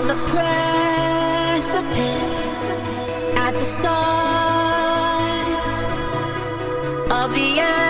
on the precipice at the start of the end.